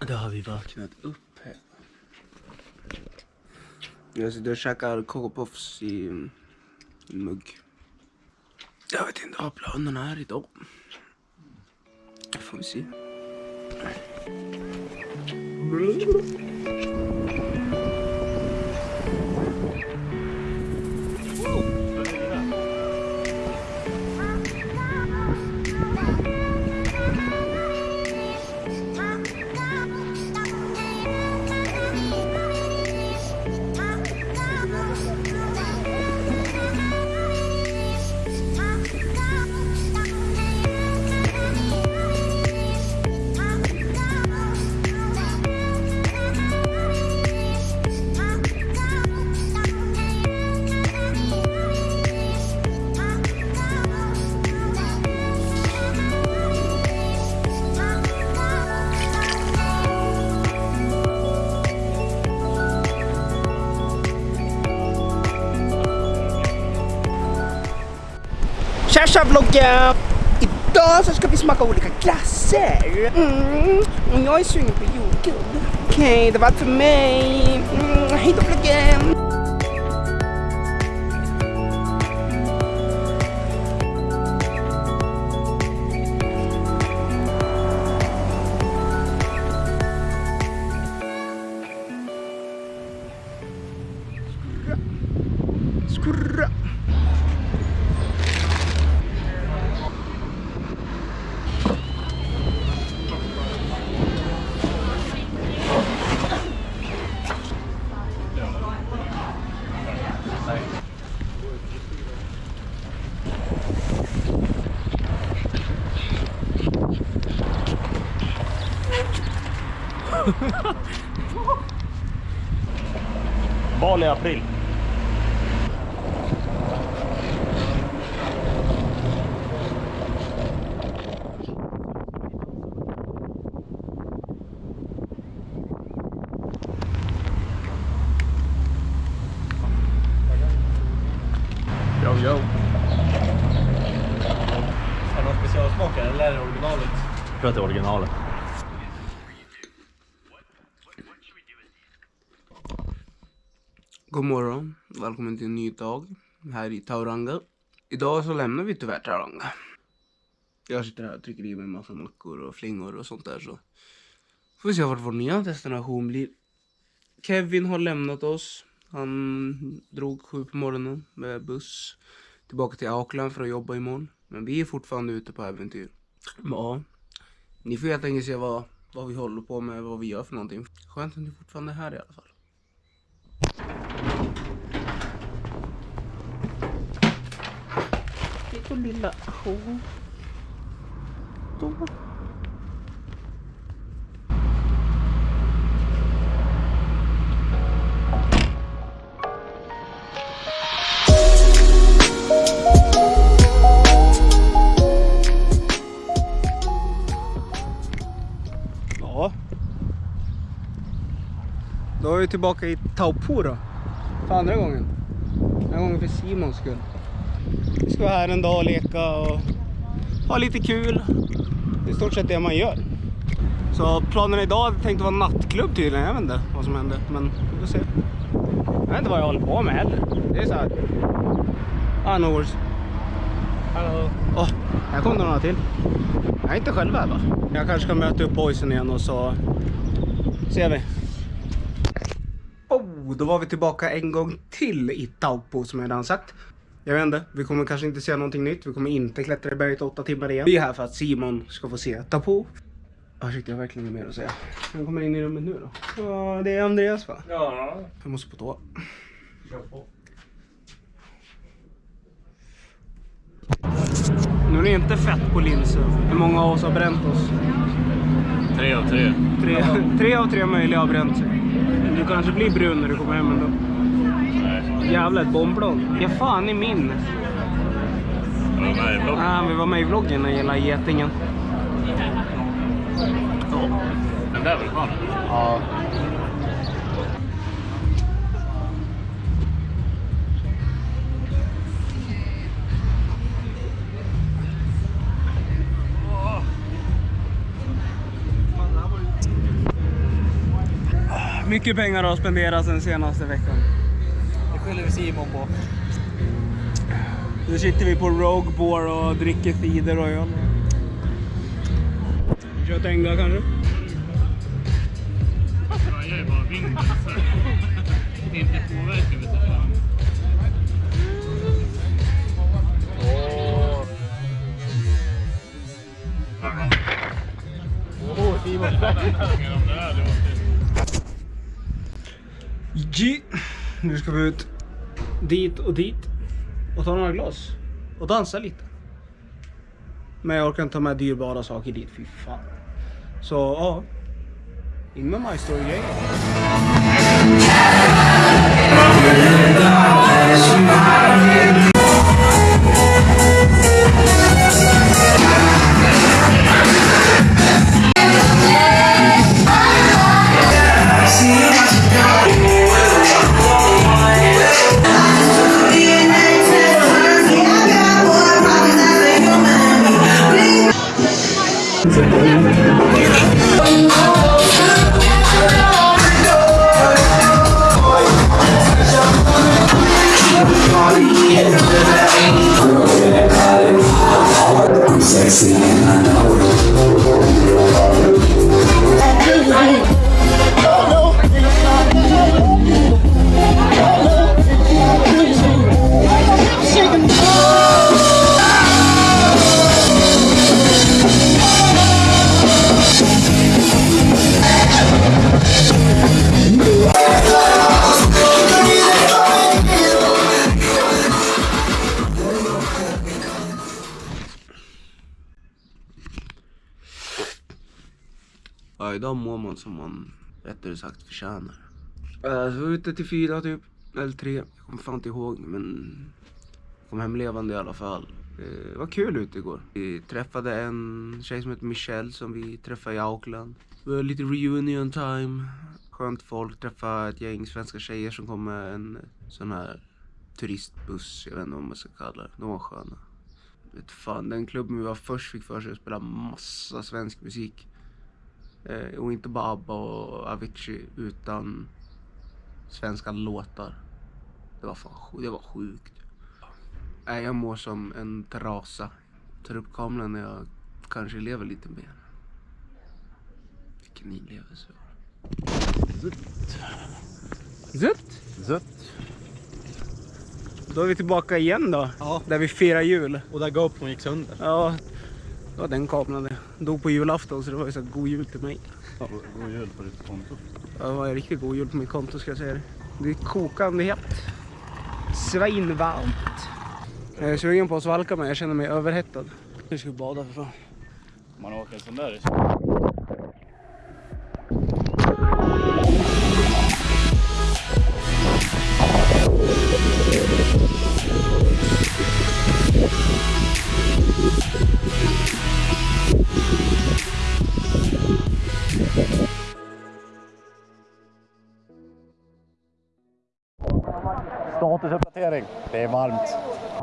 Då har vi vaknat upp här. Jag sitter och käkar Coco Puffs i en mugg. Jag vet inte vad planerna är idag. Får vi se. Tja vloggen! Idag så ska vi smaka olika glasser. Mm. Och jag är sugen på jordgubb. Okej, okay, det var allt för mig. Mm. Hej då vloggen! Skurra! Val i april. Yo, yo. Är det någon specialsmak eller är det originalet? Jag tror att det är originalet. God morgon, välkommen till en ny dag här i Tauranga. Idag så lämnar vi tyvärr Tauranga. Jag sitter här och trycker i mig en massa mackor och flingor och sånt där så får vi se vart vår nya destination blir. Kevin har lämnat oss. Han drog sju på morgonen med buss tillbaka till Auckland för att jobba imorgon. Men vi är fortfarande ute på äventyr. Ja, ni får helt enkelt se vad, vad vi håller på med, vad vi gör för någonting. Skönt att ni fortfarande är här i alla fall. Och lilla hon. Då. Ja. Då är vi tillbaka i Taupo då. För andra gången. Den här gången för Simons skull. Vi ska vara här en dag och leka och ha lite kul. Det är i stort sett det man gör. Så planen idag hade tänkt vara nattklubb tydligen. Jag vet inte vad som hände. Men vi får se. Jag vet inte vad jag håller på med heller. Det är så här. Ah, no worries. Hallå. Åh, här kom det några till. Jag är inte själv här va? Jag kanske ska möta upp boysen igen och så ser vi. Oh, då var vi tillbaka en gång till i Taupo som jag redan sagt. Jag vet inte, vi kommer kanske inte se någonting nytt. Vi kommer inte klättra i berget åtta timmar igen. Vi är här för att Simon ska få se Taupo. Ah, shit, jag har verkligen mer att säga. Han kommer in i rummet nu då. Ja, det är Andreas va? Ja. Jag måste på toa. Kör på. Nu är det inte fett på linser. Hur många av oss har bränt oss? Tre av tre. Tre, tre av tre möjliga har bränt sig. Du kanske blir brun när du kommer hem ändå. Jävla ett bomblogg. Ja, fan i min. Var du med vi var med i vloggen när det getingen. Oh. Den där vill du? Ja. Mycket pengar har spenderats den senaste veckan. Det skyller vi Simon på. Nu sitter vi på Rogue Boar och dricker cider och öl. Kör Tenga kanske? Jag gör bara vinden så. Det inte påverkar vet du Simon. G. Nu ska vi ut. Dit och dit. Och ta några glas. Och dansa lite. Men jag orkar inte ta med dyrbara saker dit, fy fan. Så ja, in med My Sexy and I know it. Ja, idag mår man som man rättare sagt förtjänar. Uh, så var ute till fyra typ, eller tre. Jag kommer fan inte ihåg men kom hem levande i alla fall. Det var kul ute igår. Vi träffade en tjej som heter Michelle som vi träffade i Auckland. Det var lite reunion time. Skönt folk. Träffa ett gäng svenska tjejer som kom med en sån här turistbuss. Jag vet inte vad man ska kalla det. De var sköna. Vet fan, den klubben vi var först fick för sig att spela massa svensk musik. Eh, och inte bara ABBA och Avicii utan svenska låtar. Det var fan det var sjukt. Nej, jag mår som en trasa. Tar upp kameran när jag kanske lever lite mer. Vilken inlevelse. Zött. Zött. Då är vi tillbaka igen då. Ja. Där vi firar jul. Och där GoPron gick sönder. Ja, det var den kameran det. Dog på julafton så det var ju så god jul till mig. Ja, god jul på ditt konto. Ja, Det var en riktigt god jul på mitt konto ska jag säga det. Det är kokande hett. Svinvarmt. Jag är sugen på att svalka mig, jag känner mig överhettad. Nu ska vi bada för fan. Man åker en sån där. Statusuppdatering. Det är varmt.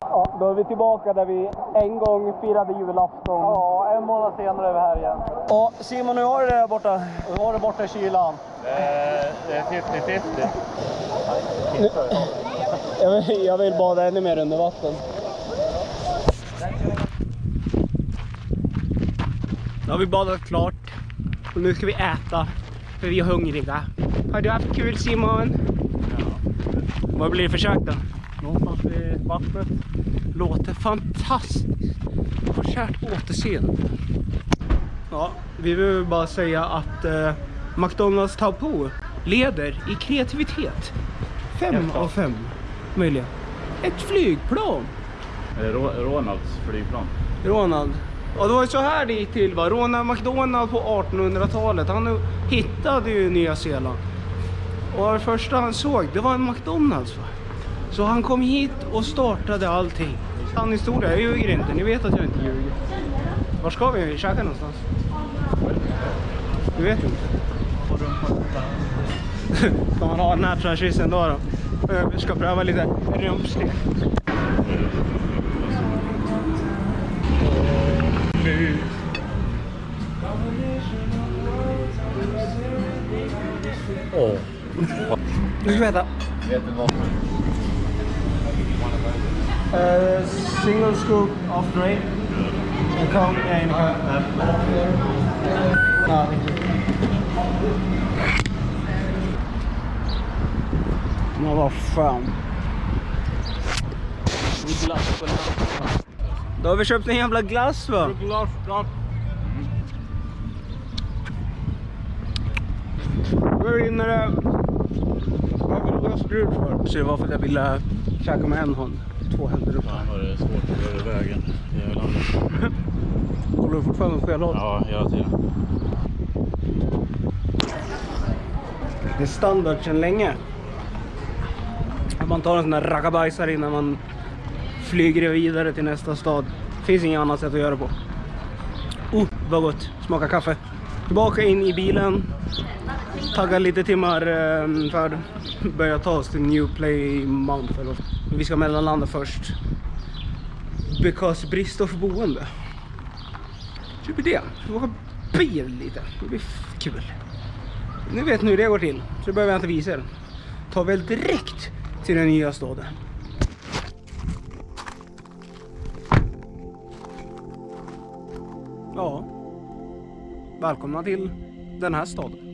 Ja, då är vi tillbaka där vi en gång firade julafton. Ja, en månad senare är vi här igen. Ja, Simon, hur har du det där borta? Och var det borta i kylan? Det är 50-50. Jag vill, jag vill bada ännu mer under vatten. Nu har vi badat klart och nu ska vi äta för vi är hungriga. Har du haft kul Simon? Vad blir det för kök då? Någonstans vid vattnet. Låter fantastiskt. På kärt återseende. Ja, vi vill bara säga att eh, McDonalds Taupo leder i kreativitet. Fem av fem möjliga. Ett flygplan. Ronalds flygplan? Ronald. Och det var ju så här det gick till va. Ronald McDonald på 1800-talet. Han hittade ju Nya Zeeland. Och det första han såg, det var en McDonalds va. Så han kom hit och startade allting. Sann historia, jag ljuger inte. Ni vet att jag inte ljuger. Var ska vi käka någonstans? Du vet inte? Ska man ha den här franchisen då då? Vi ska pröva lite rumpstek. Åh ska veta. Vet du varför? Uh, single scoop of Dre. En kom, ja, en kom. Ja, Men vad fan. Glass på den. Då har vi köpt en jävla glass va? Glass, glass. Då rinner det... Varför du glass brud för? Så det var för att jag ville käka med en hand. Två händer upp. Fan vad det är svårt att göra i vägen. Jävlar. Kollar du fortfarande på fel håll? Ja, hela tiden. Det är standard sedan länge. Att man tar en sån där rackabajsare innan man flyger vidare till nästa stad. Finns inget annat sätt att göra på. Oh, vad gott. Smaka kaffe. Tillbaka in i bilen. Tagga lite timmar ehm, för att börja ta oss till New Play Mount. vi ska mellanlanda först. Because brist av boende. Så det blir det. Vi åka bil lite. Det blir kul. Ni vet nu hur det går till, så det behöver jag inte visa er. Ta väl direkt till den nya staden. Ja. Välkomna till den här staden.